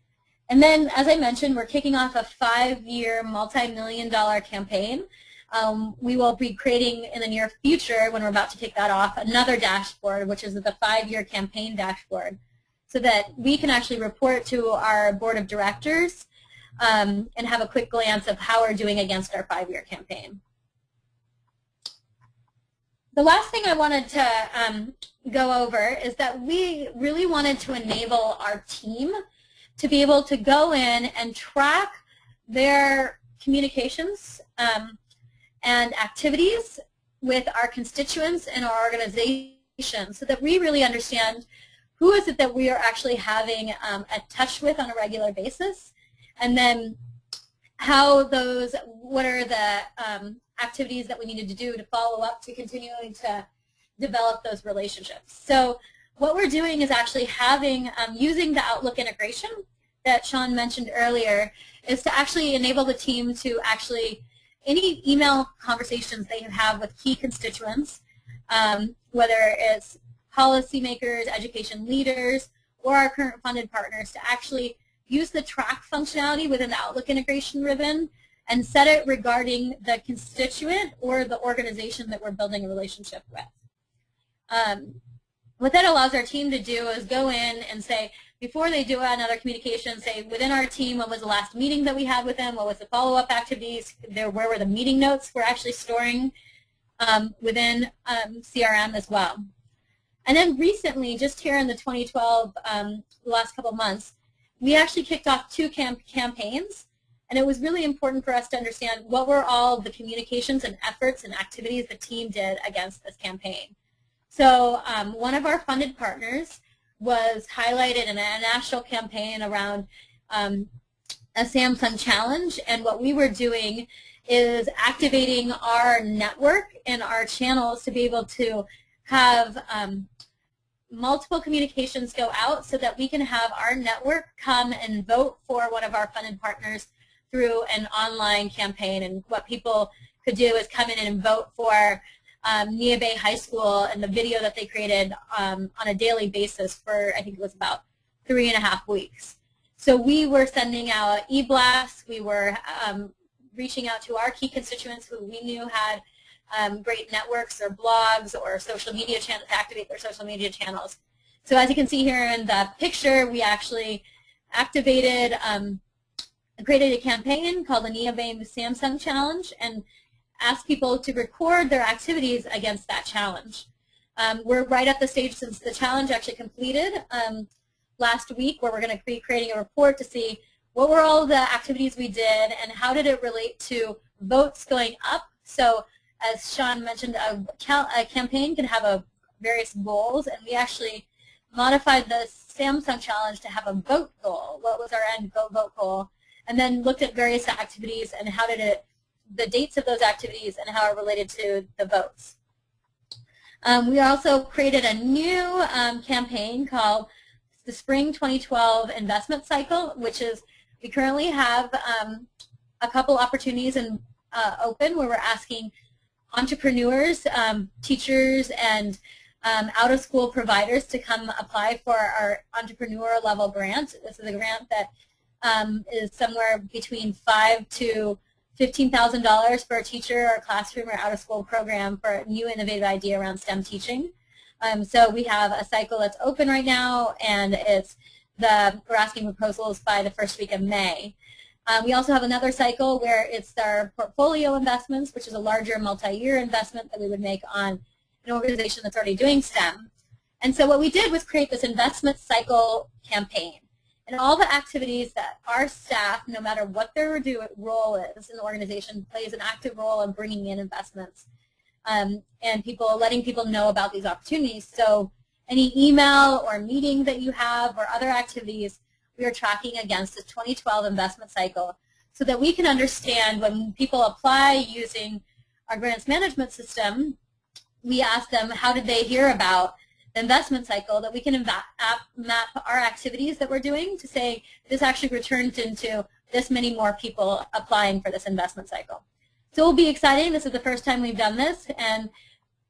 And then, as I mentioned, we're kicking off a five-year, multi-million dollar campaign. Um, we will be creating in the near future, when we're about to kick that off, another dashboard, which is the five-year campaign dashboard so that we can actually report to our board of directors um, and have a quick glance of how we're doing against our five-year campaign. The last thing I wanted to um, go over is that we really wanted to enable our team to be able to go in and track their communications um, and activities with our constituents and our organization so that we really understand who is it that we are actually having um, a touch with on a regular basis, and then how those, what are the um, activities that we needed to do to follow up to continuing to develop those relationships. So what we're doing is actually having, um, using the Outlook integration that Sean mentioned earlier, is to actually enable the team to actually, any email conversations they have with key constituents, um, whether it's policymakers, education leaders, or our current funded partners to actually use the track functionality within the Outlook integration ribbon and set it regarding the constituent or the organization that we're building a relationship with. Um, what that allows our team to do is go in and say, before they do another communication, say within our team, what was the last meeting that we had with them, what was the follow-up activities, there, where were the meeting notes we're actually storing um, within um, CRM as well. And then recently, just here in the 2012, um, last couple months, we actually kicked off two camp campaigns. And it was really important for us to understand what were all the communications and efforts and activities the team did against this campaign. So um, one of our funded partners was highlighted in a national campaign around um, a Samsung challenge. And what we were doing is activating our network and our channels to be able to have um, multiple communications go out so that we can have our network come and vote for one of our funded partners through an online campaign. And what people could do is come in and vote for um, Neah Bay High School and the video that they created um, on a daily basis for, I think it was about three and a half weeks. So we were sending out e-blasts. We were um, reaching out to our key constituents who we knew had um, great networks or blogs or social media channels to activate their social media channels. So as you can see here in the picture, we actually activated, um, created a campaign called the Neah Bay Samsung Challenge, and ask people to record their activities against that challenge. Um, we're right at the stage since the challenge actually completed um, last week where we're going to be creating a report to see what were all the activities we did and how did it relate to votes going up. So as Sean mentioned, a, a campaign can have a various goals and we actually modified the Samsung challenge to have a vote goal. What was our end vote goal? And then looked at various activities and how did it, the dates of those activities and how it related to the votes. Um, we also created a new um, campaign called the Spring 2012 Investment Cycle, which is we currently have um, a couple opportunities in, uh, open where we're asking entrepreneurs, um, teachers, and um, out-of-school providers to come apply for our entrepreneur level grant. This is a grant that um, is somewhere between five to $15,000 for a teacher or classroom or out-of-school program for a new innovative idea around STEM teaching. Um, so we have a cycle that's open right now, and it's the we're asking proposals by the first week of May. Um, we also have another cycle where it's our portfolio investments, which is a larger multi-year investment that we would make on an organization that's already doing STEM. And so what we did was create this investment cycle campaign and all the activities that our staff, no matter what their role is in the organization, plays an active role in bringing in investments um, and people letting people know about these opportunities. So any email or meeting that you have or other activities, we are tracking against the 2012 investment cycle so that we can understand when people apply using our grants management system, we ask them how did they hear about investment cycle that we can map our activities that we're doing to say this actually returns into this many more people applying for this investment cycle. So it will be exciting. This is the first time we've done this. And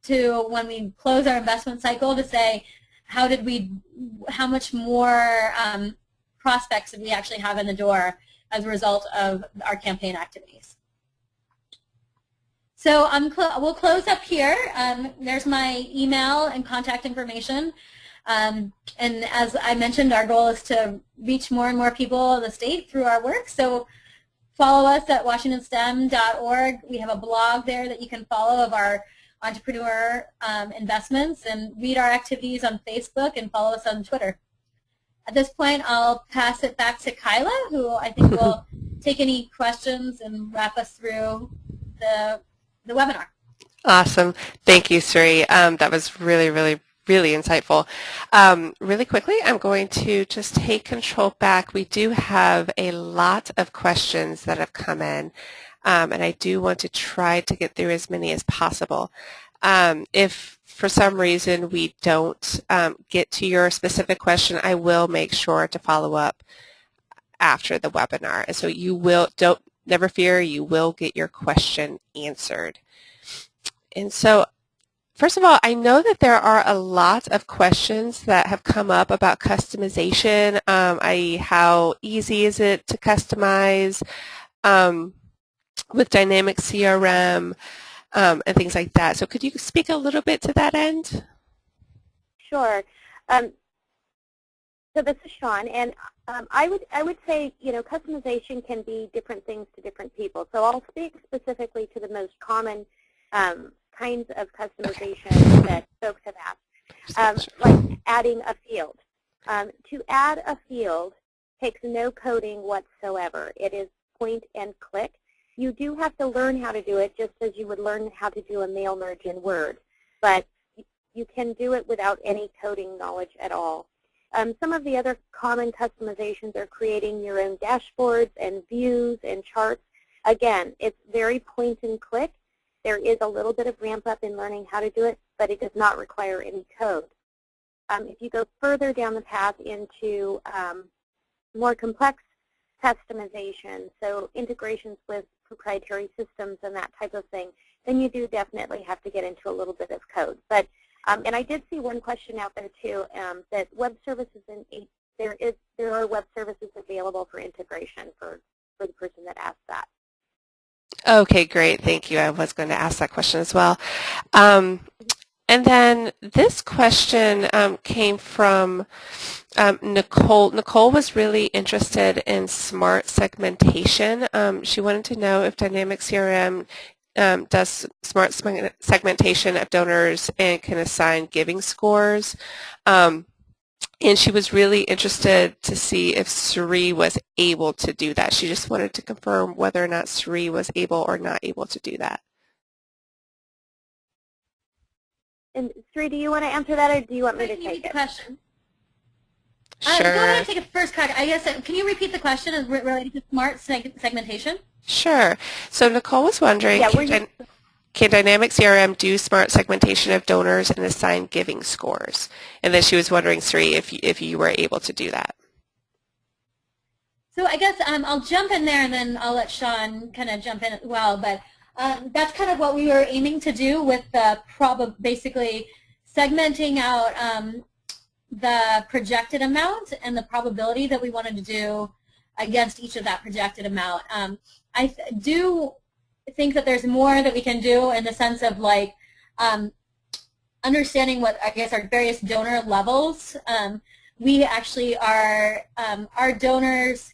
to when we close our investment cycle to say how did we, how much more um, prospects did we actually have in the door as a result of our campaign activities. So um, cl we'll close up here. Um, there's my email and contact information. Um, and as I mentioned, our goal is to reach more and more people in the state through our work. So follow us at washingtonstem.org. We have a blog there that you can follow of our entrepreneur um, investments and read our activities on Facebook and follow us on Twitter. At this point, I'll pass it back to Kyla, who I think will take any questions and wrap us through the the webinar. Awesome. Thank you, Suri. Um, that was really, really, really insightful. Um, really quickly, I'm going to just take control back. We do have a lot of questions that have come in, um, and I do want to try to get through as many as possible. Um, if for some reason we don't um, get to your specific question, I will make sure to follow up after the webinar. And so you will, don't, never fear, you will get your question answered. And so, first of all, I know that there are a lot of questions that have come up about customization, um, i.e. how easy is it to customize um, with Dynamic CRM um, and things like that. So could you speak a little bit to that end? Sure. Um, so this is Sean, and um, I would I would say you know customization can be different things to different people. So I'll speak specifically to the most common um, kinds of customization that folks have asked, um, like adding a field. Um, to add a field takes no coding whatsoever. It is point and click. You do have to learn how to do it just as you would learn how to do a mail merge in Word, but you can do it without any coding knowledge at all. Um, some of the other common customizations are creating your own dashboards and views and charts. Again, it's very point and click. There is a little bit of ramp up in learning how to do it, but it does not require any code. Um, if you go further down the path into um, more complex customization, so integrations with proprietary systems and that type of thing, then you do definitely have to get into a little bit of code. But um, and I did see one question out there too um, that web services in there is there are web services available for integration for for the person that asked that. Okay, great. Thank you. I was going to ask that question as well. Um, and then this question um, came from um, Nicole. Nicole was really interested in smart segmentation. Um, she wanted to know if Dynamic CRM um, does smart segmentation of donors and can assign giving scores. Um, and she was really interested to see if Sri was able to do that. She just wanted to confirm whether or not Sri was able or not able to do that. And Sri, do you want to answer that, or do you want me to take it? Question. Sure. Uh, go ahead and take a first crack. I guess, uh, can you repeat the question related to smart seg segmentation? Sure. So Nicole was wondering, yeah, can, can Dynamic CRM do smart segmentation of donors and assign giving scores? And then she was wondering, Sri, if you, if you were able to do that. So I guess um, I'll jump in there and then I'll let Sean kind of jump in as well. But um, that's kind of what we were aiming to do with the prob basically segmenting out um, the projected amount and the probability that we wanted to do against each of that projected amount. Um, I do think that there's more that we can do in the sense of like um, understanding what I guess our various donor levels. Um, we actually are, um, our donors,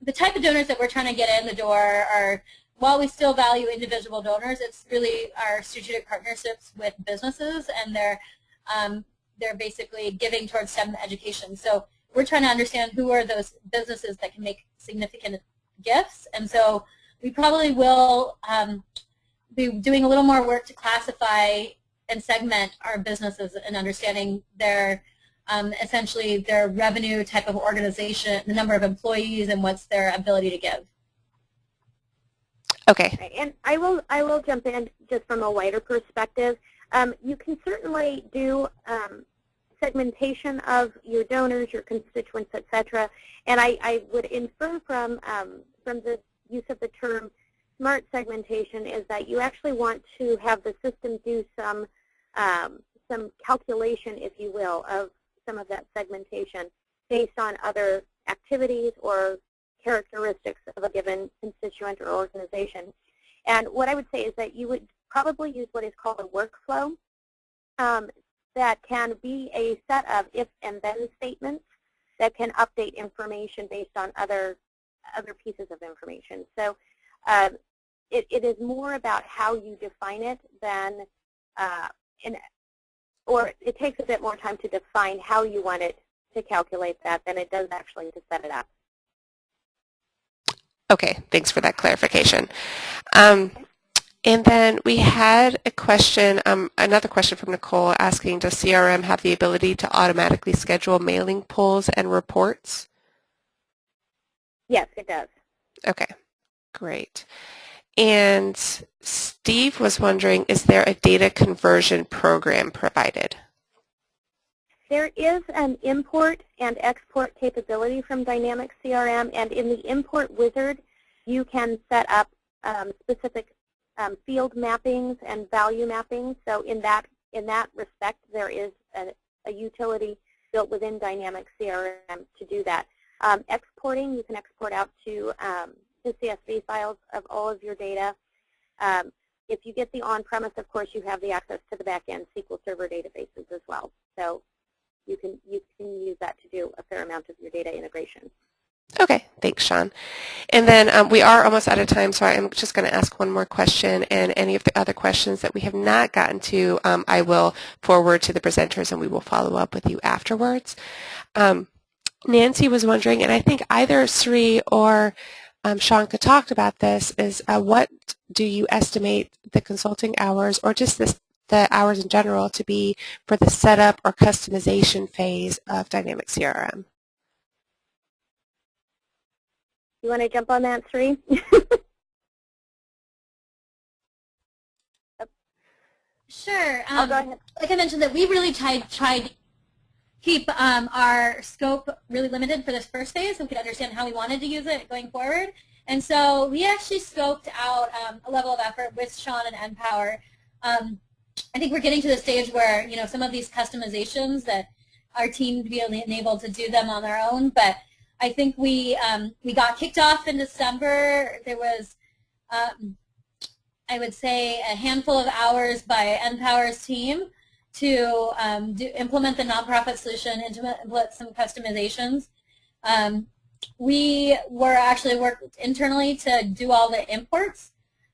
the type of donors that we're trying to get in the door are while we still value individual donors, it's really our strategic partnerships with businesses, and they're um, they're basically giving towards STEM education. So we're trying to understand who are those businesses that can make significant gifts, and so we probably will um, be doing a little more work to classify and segment our businesses and understanding their um, essentially their revenue type of organization, the number of employees, and what's their ability to give. Okay. And I will I will jump in just from a wider perspective. Um, you can certainly do um, segmentation of your donors, your constituents, etc. And I, I would infer from um, from the use of the term smart segmentation is that you actually want to have the system do some um, some calculation, if you will, of some of that segmentation based on other activities or characteristics of a given constituent or organization. And what I would say is that you would probably use what is called a workflow um, that can be a set of if and then statements that can update information based on other other pieces of information. So uh, it, it is more about how you define it than, uh, in, or it takes a bit more time to define how you want it to calculate that than it does actually to set it up. Okay, thanks for that clarification. Um, and then we had a question, um, another question from Nicole asking, does CRM have the ability to automatically schedule mailing pulls and reports? Yes, it does. Okay, great. And Steve was wondering, is there a data conversion program provided? There is an import and export capability from Dynamics CRM, and in the import wizard, you can set up um, specific um, field mappings and value mappings. So in that in that respect, there is a, a utility built within Dynamics CRM to do that. Um, exporting, you can export out to um, to CSV files of all of your data. Um, if you get the on-premise, of course, you have the access to the back-end SQL Server databases as well. So you can, you can use that to do a fair amount of your data integration. Okay, thanks, Sean. And then um, we are almost out of time, so I'm just going to ask one more question. And any of the other questions that we have not gotten to, um, I will forward to the presenters, and we will follow up with you afterwards. Um, Nancy was wondering, and I think either Sri or um, Sean could talk about this, is uh, what do you estimate the consulting hours or just this, the hours in general to be for the setup or customization phase of Dynamic CRM? You want to jump on that, Sri? sure. Um, like I mentioned, that we really tried tried keep um, our scope really limited for this first phase so we could understand how we wanted to use it going forward. And so we actually scoped out um, a level of effort with Sean and NPower. Um, I think we're getting to the stage where, you know, some of these customizations that our team would be enabled to do them on their own, but I think we um, we got kicked off in December. There was, um, I would say, a handful of hours by NPower's team to um, do, implement the nonprofit solution, into implement some customizations. Um, we were actually worked internally to do all the imports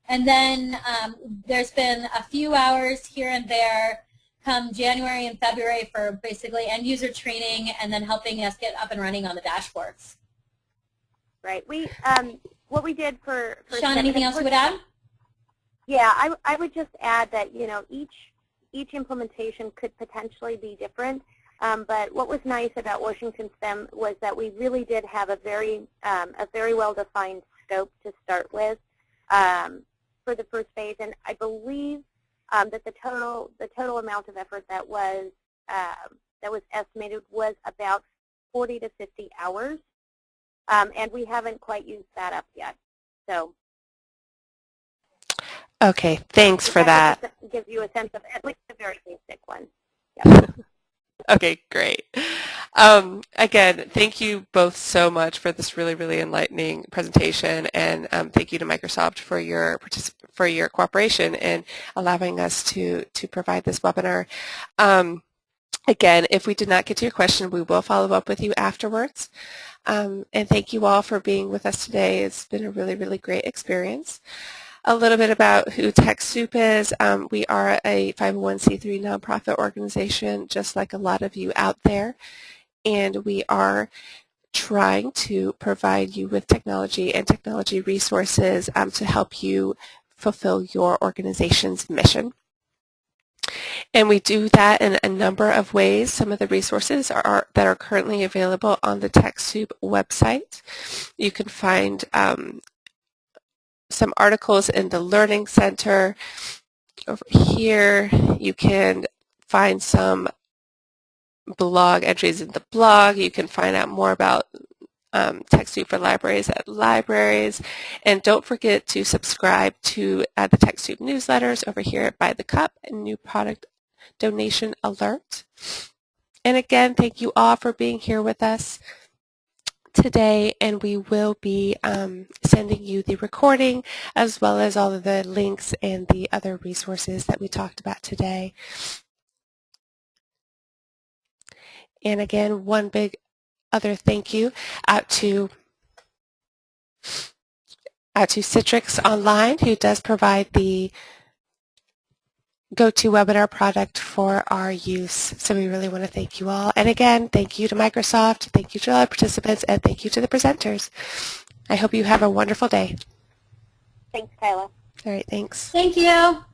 And then um, there's been a few hours here and there come January and February for basically end user training and then helping us get up and running on the dashboards. Right. We um, what we did for, for Sean, anything else you would add? Yeah, I, I would just add that you know each each implementation could potentially be different. Um, but what was nice about Washington STEM was that we really did have a very um, a very well defined scope to start with um, for the first phase, and I believe um, that the total the total amount of effort that was um, that was estimated was about 40 to 50 hours, um, and we haven't quite used that up yet. So. Okay, thanks for that. Gives you a sense of at least a very basic one. Yep. Okay, great. Um, again, thank you both so much for this really, really enlightening presentation, and um, thank you to Microsoft for your for your cooperation in allowing us to to provide this webinar. Um, again, if we did not get to your question, we will follow up with you afterwards. Um, and thank you all for being with us today. It's been a really, really great experience a little bit about who TechSoup is. Um, we are a 501c3 nonprofit organization, just like a lot of you out there, and we are trying to provide you with technology and technology resources um, to help you fulfill your organization's mission. And we do that in a number of ways. Some of the resources are, that are currently available on the TechSoup website. You can find um, some articles in the Learning Center. Over here, you can find some blog entries in the blog. You can find out more about um, TechSoup for Libraries at libraries. And don't forget to subscribe to uh, the TechSoup newsletters over here at By the Cup and New Product Donation Alert. And again, thank you all for being here with us today and we will be um, sending you the recording as well as all of the links and the other resources that we talked about today. And again, one big other thank you out to out to Citrix Online who does provide the GoToWebinar product for our use. So we really want to thank you all. And again, thank you to Microsoft, thank you to all the participants, and thank you to the presenters. I hope you have a wonderful day. Thanks, Kyla. All right, thanks. Thank you.